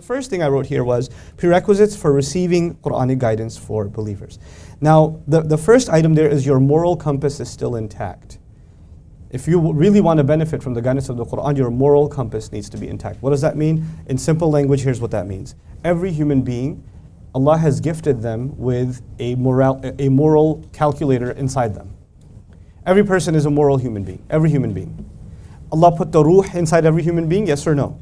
the first thing I wrote here was prerequisites for receiving Quranic guidance for believers. Now, the, the first item there is your moral compass is still intact. If you really want to benefit from the guidance of the Quran, your moral compass needs to be intact. What does that mean? In simple language, here's what that means. Every human being, Allah has gifted them with a moral, a moral calculator inside them. Every person is a moral human being, every human being. Allah put the ruh inside every human being, yes or no?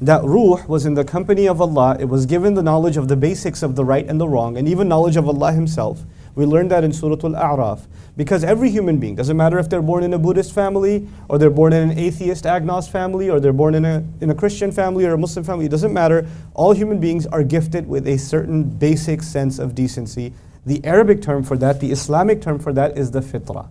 That ruh was in the company of Allah. It was given the knowledge of the basics of the right and the wrong, and even knowledge of Allah Himself. We learned that in Surah Al-A'raf. Because every human being, doesn't matter if they're born in a Buddhist family, or they're born in an atheist agnost family, or they're born in a, in a Christian family or a Muslim family, it doesn't matter. All human beings are gifted with a certain basic sense of decency. The Arabic term for that, the Islamic term for that is the fitrah.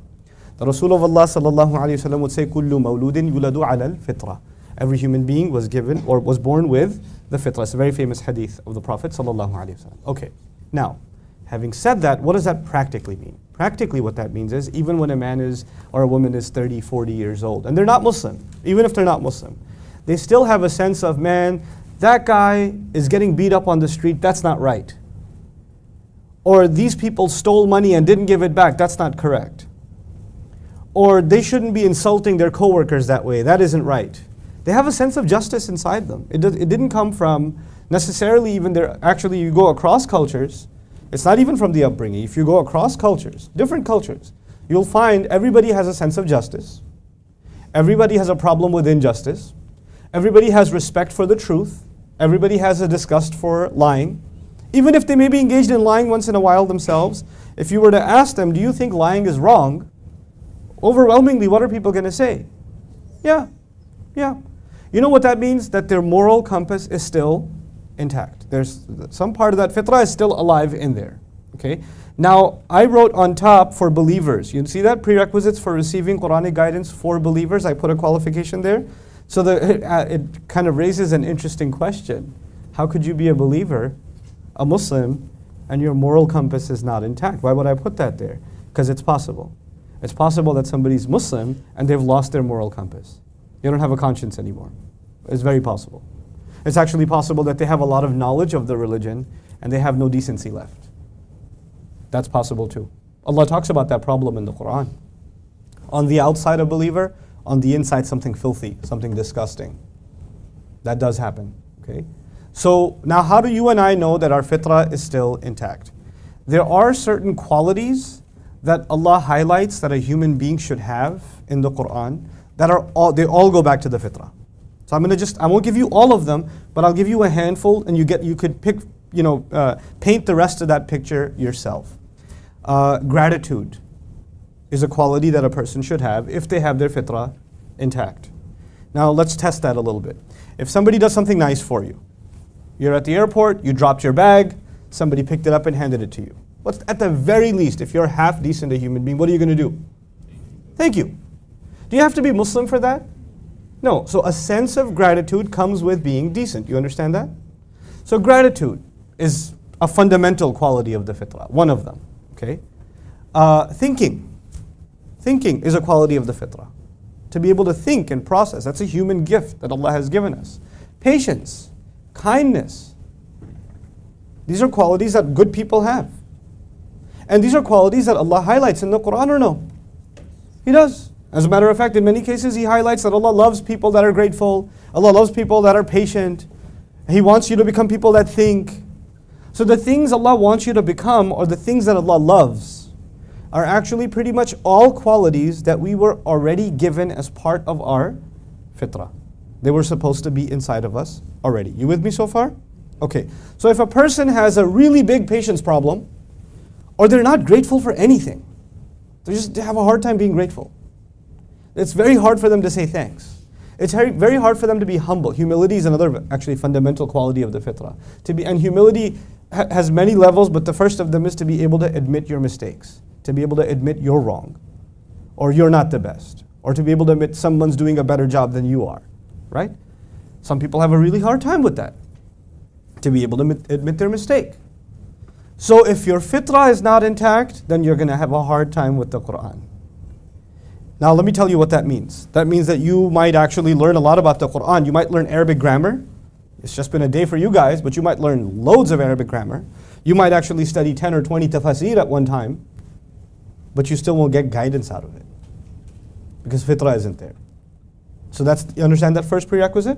The Rasul of Allah sallallahu alayhi wasallam would say, "Kullu mawludin yuladu ala al-fitra." Every human being was given or was born with the fitrah. It's a very famous hadith of the Prophet sallallahu. Okay, now, having said that, what does that practically mean? Practically, what that means is even when a man is or a woman is 30, 40 years old, and they're not Muslim, even if they're not Muslim, they still have a sense of, man, that guy is getting beat up on the street, that's not right. Or these people stole money and didn't give it back, that's not correct. Or they shouldn't be insulting their coworkers that way, that isn't right. They have a sense of justice inside them. It, it didn't come from necessarily even their, actually you go across cultures, it's not even from the upbringing. If you go across cultures, different cultures, you'll find everybody has a sense of justice. Everybody has a problem with injustice. Everybody has respect for the truth. Everybody has a disgust for lying. Even if they may be engaged in lying once in a while themselves, if you were to ask them, do you think lying is wrong? Overwhelmingly, what are people going to say? Yeah, yeah. You know what that means? That their moral compass is still intact. There's some part of that fitrah is still alive in there. Okay. Now I wrote on top for believers. You see that prerequisites for receiving Quranic guidance for believers. I put a qualification there. So the, uh, it kind of raises an interesting question. How could you be a believer, a Muslim, and your moral compass is not intact? Why would I put that there? Because it's possible. It's possible that somebody's Muslim and they've lost their moral compass. They don't have a conscience anymore. It's very possible. It's actually possible that they have a lot of knowledge of the religion and they have no decency left. That's possible too. Allah talks about that problem in the Quran. On the outside, a believer, on the inside, something filthy, something disgusting. That does happen. Okay? So now, how do you and I know that our fitrah is still intact? There are certain qualities that Allah highlights that a human being should have in the Quran that are all, they all go back to the fitrah. So I'm going to just, I won't give you all of them, but I'll give you a handful and you get, you could pick, you know, uh, paint the rest of that picture yourself. Uh, gratitude is a quality that a person should have if they have their fitrah intact. Now let's test that a little bit. If somebody does something nice for you, you're at the airport, you dropped your bag, somebody picked it up and handed it to you. What's at the very least, if you're half decent a human being, what are you going to do? Thank you. Do you have to be Muslim for that? No, so a sense of gratitude comes with being decent. You understand that? So gratitude is a fundamental quality of the fitrah, one of them. Okay, uh, thinking, thinking is a quality of the fitrah. To be able to think and process, that's a human gift that Allah has given us. Patience, kindness, these are qualities that good people have. And these are qualities that Allah highlights in the Quran or no? He does. As a matter of fact, in many cases, he highlights that Allah loves people that are grateful. Allah loves people that are patient. He wants you to become people that think. So the things Allah wants you to become, or the things that Allah loves, are actually pretty much all qualities that we were already given as part of our fitrah. They were supposed to be inside of us already. You with me so far? Okay. So if a person has a really big patience problem, or they're not grateful for anything, they just have a hard time being grateful. It's very hard for them to say thanks. It's very hard for them to be humble. Humility is another actually fundamental quality of the fitrah. To be, and humility ha has many levels, but the first of them is to be able to admit your mistakes, to be able to admit you're wrong, or you're not the best, or to be able to admit someone's doing a better job than you are, right? Some people have a really hard time with that, to be able to admit, their mistake. So if your fitrah is not intact, then you're going to have a hard time with the Quran. Now, let me tell you what that means. That means that you might actually learn a lot about the Quran. You might learn Arabic grammar. It's just been a day for you guys, but you might learn loads of Arabic grammar. You might actually study 10 or 20 tafsir at one time, but you still won't get guidance out of it because fitra isn't there. So that's, you understand that first prerequisite?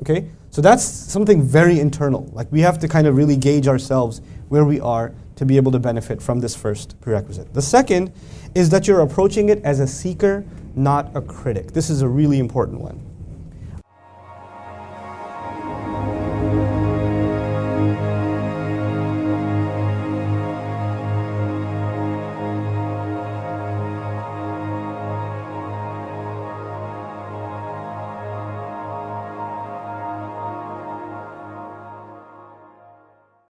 Okay? So that's something very internal. Like we have to kind of really gauge ourselves where we are to be able to benefit from this first prerequisite. The second is that you're approaching it as a seeker, not a critic. This is a really important one.